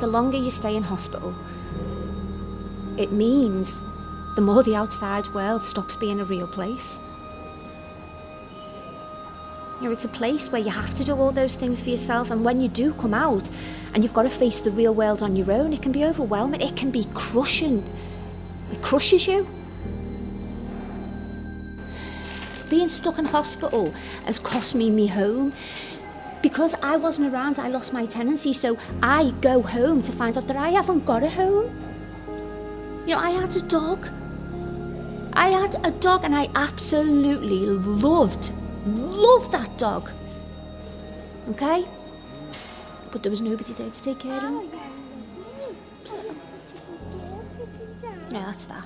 the longer you stay in hospital, it means the more the outside world stops being a real place. You know, it's a place where you have to do all those things for yourself, and when you do come out and you've got to face the real world on your own, it can be overwhelming, it can be crushing. It crushes you. Being stuck in hospital has cost me me home. Because I wasn't around, I lost my tenancy, so I go home to find out that I haven't got a home. You know, I had a dog. I had a dog and I absolutely loved, loved that dog. Okay? But there was nobody there to take care of him. Yeah, that's that.